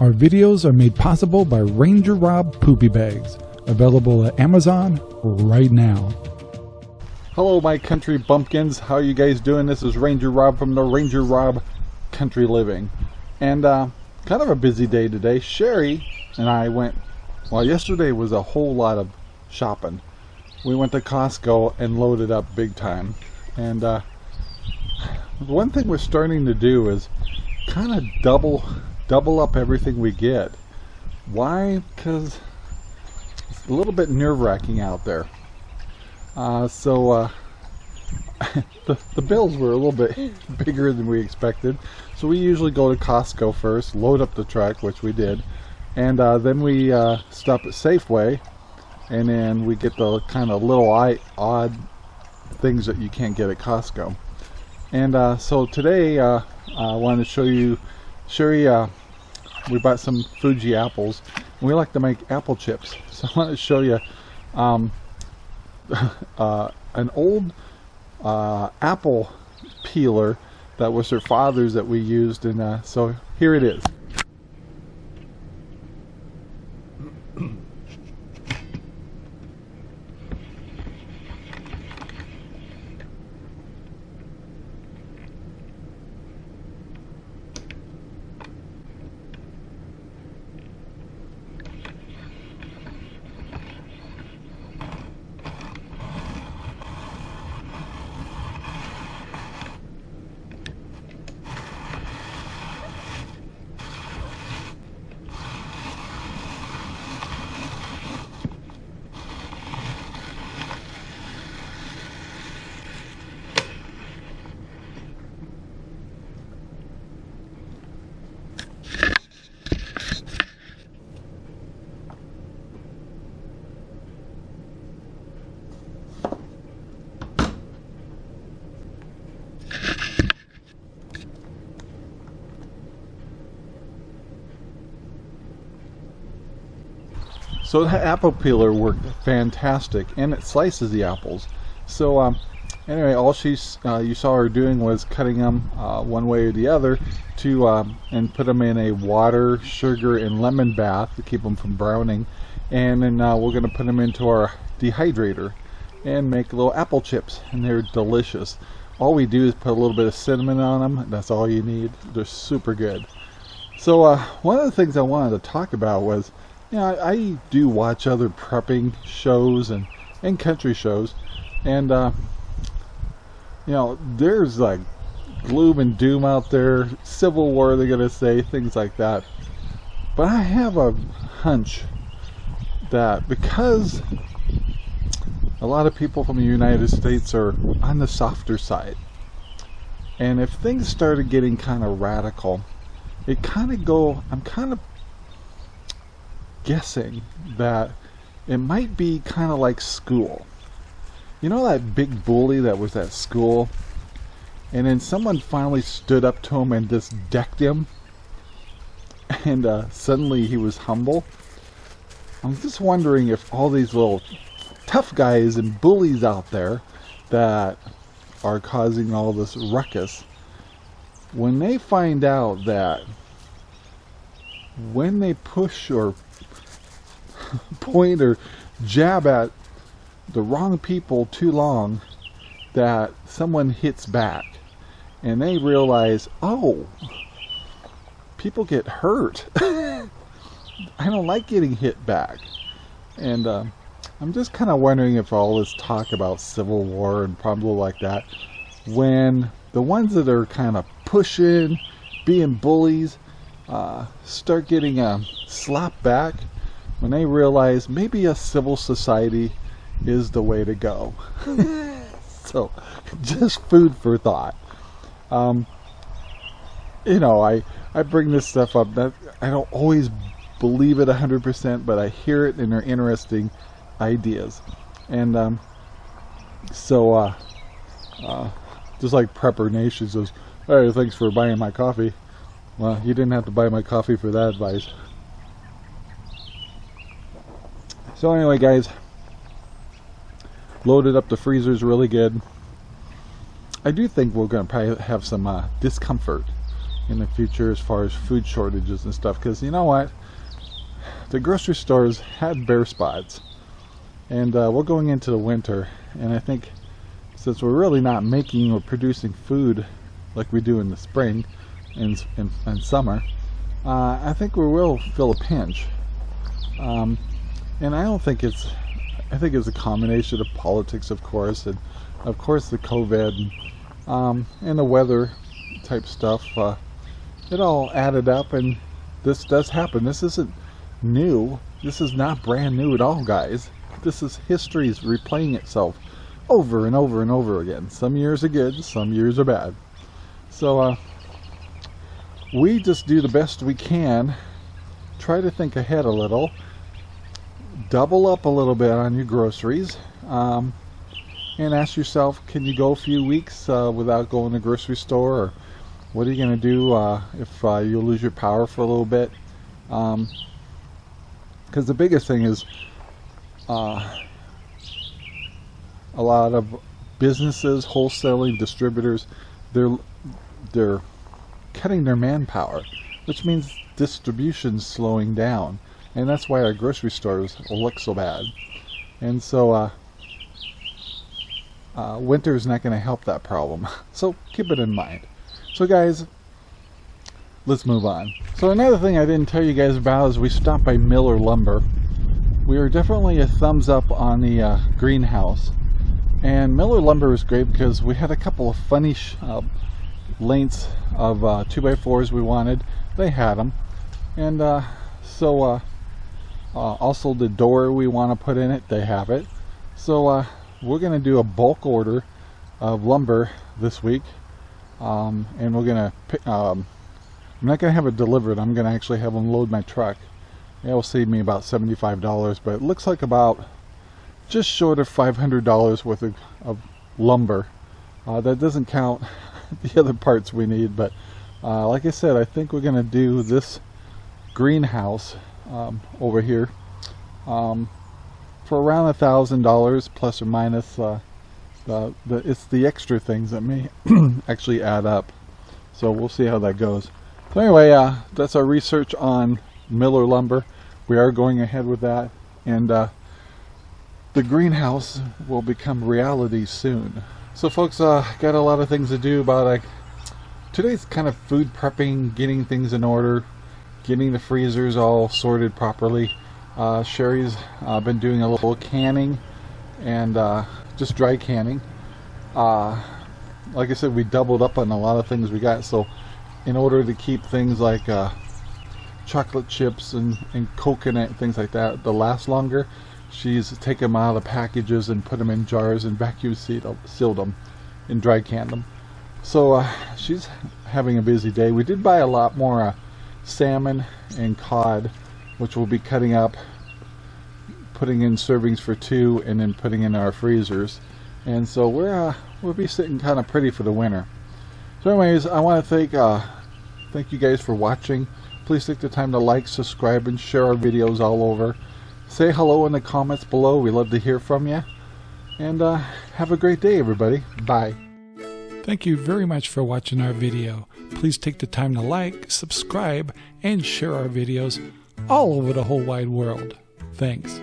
Our videos are made possible by Ranger Rob Poopy Bags, available at Amazon right now. Hello my country bumpkins, how are you guys doing? This is Ranger Rob from the Ranger Rob Country Living. And uh, kind of a busy day today. Sherry and I went, well yesterday was a whole lot of shopping. We went to Costco and loaded up big time. And uh, one thing we're starting to do is kind of double double up everything we get. Why? Because it's a little bit nerve-wracking out there. Uh, so uh, the, the bills were a little bit bigger than we expected. So we usually go to Costco first, load up the truck, which we did, and uh, then we uh, stop at Safeway, and then we get the kind of little odd things that you can't get at Costco. And uh, so today uh, I wanted to show you, Sherry we bought some Fuji apples. We like to make apple chips. So I want to show you um, uh, an old uh, apple peeler that was her father's that we used. And uh, so here it is So the apple peeler worked fantastic and it slices the apples. So um, anyway, all she's uh, you saw her doing was cutting them uh, one way or the other to um, and put them in a water, sugar, and lemon bath to keep them from browning. And then uh, we're going to put them into our dehydrator and make little apple chips and they're delicious. All we do is put a little bit of cinnamon on them. That's all you need. They're super good. So uh, one of the things I wanted to talk about was yeah, I, I, do watch other prepping shows and, and country shows, and uh, you know, there's like gloom and doom out there, civil war, they're gonna say things like that. But I have a hunch that because a lot of people from the United States are on the softer side, and if things started getting kind of radical, it kind of go. I'm kind of guessing that it might be kind of like school. You know that big bully that was at school? And then someone finally stood up to him and just decked him. And uh, suddenly he was humble. I'm just wondering if all these little tough guys and bullies out there that are causing all this ruckus, when they find out that when they push or point or jab at the wrong people too long that someone hits back and they realize, oh, people get hurt. I don't like getting hit back. And uh, I'm just kind of wondering if all this talk about civil war and problems like that, when the ones that are kind of pushing, being bullies, uh, start getting a slap back, when they realize maybe a civil society is the way to go. so, just food for thought. Um, you know, I, I bring this stuff up. That I don't always believe it 100%, but I hear it and they're interesting ideas. And um, so, uh, uh, just like Prepper Nation says, hey, thanks for buying my coffee. Well, you didn't have to buy my coffee for that advice. So anyway guys, loaded up the freezers really good. I do think we're going to probably have some uh, discomfort in the future as far as food shortages and stuff. Because you know what, the grocery stores had bare spots, and uh, we're going into the winter, and I think since we're really not making or producing food like we do in the spring and, and, and summer, uh, I think we will feel a pinch. Um, and I don't think it's, I think it's a combination of politics, of course, and of course the COVID and, um, and the weather type stuff. Uh, it all added up, and this does happen. This isn't new. This is not brand new at all, guys. This is history's replaying itself over and over and over again. Some years are good, some years are bad. So, uh, we just do the best we can. Try to think ahead a little. Double up a little bit on your groceries. Um, and ask yourself, can you go a few weeks uh, without going to the grocery store? Or what are you going to do uh, if uh, you lose your power for a little bit? Because um, the biggest thing is uh, a lot of businesses, wholesaling, distributors, they're they're cutting their manpower, which means distribution's slowing down, and that's why our grocery stores look so bad. And so, uh, uh, winter is not going to help that problem. So keep it in mind. So guys, let's move on. So another thing I didn't tell you guys about is we stopped by Miller Lumber. We are definitely a thumbs up on the uh, greenhouse. And Miller Lumber was great because we had a couple of funny uh, lengths of uh, 2x4s we wanted. They had them. And uh, so uh, also the door we want to put in it, they have it. So uh, we're going to do a bulk order of lumber this week. Um, and we're going to, um, I'm not going to have it delivered. I'm going to actually have them load my truck. It will save me about $75, but it looks like about just short of $500 worth of, of lumber. Uh, that doesn't count the other parts we need, but uh, like I said, I think we're going to do this greenhouse um, over here um, for around a thousand dollars plus or minus. Uh, the, the, it's the extra things that may actually add up. So we'll see how that goes. So anyway, uh, that's our research on Miller lumber. We are going ahead with that, and uh, the greenhouse will become reality soon. So folks, uh, got a lot of things to do about like today's kind of food prepping, getting things in order, getting the freezers all sorted properly. Uh, Sherry's uh, been doing a little canning and uh, just dry canning. Uh, like I said, we doubled up on a lot of things we got. So in order to keep things like uh, chocolate chips and, and coconut and things like that to last longer, she's taken them out of the packages and put them in jars and vacuum sealed them and dry canned them. So uh, she's having a busy day. We did buy a lot more salmon and cod, which we'll be cutting up, putting in servings for two, and then putting in our freezers. And so we're uh, we'll be sitting kind of pretty for the winter. So, anyways, I want to thank uh, thank you guys for watching. Please take the time to like, subscribe, and share our videos all over. Say hello in the comments below. We love to hear from you. And uh, have a great day, everybody. Bye. Thank you very much for watching our video. Please take the time to like, subscribe, and share our videos all over the whole wide world. Thanks.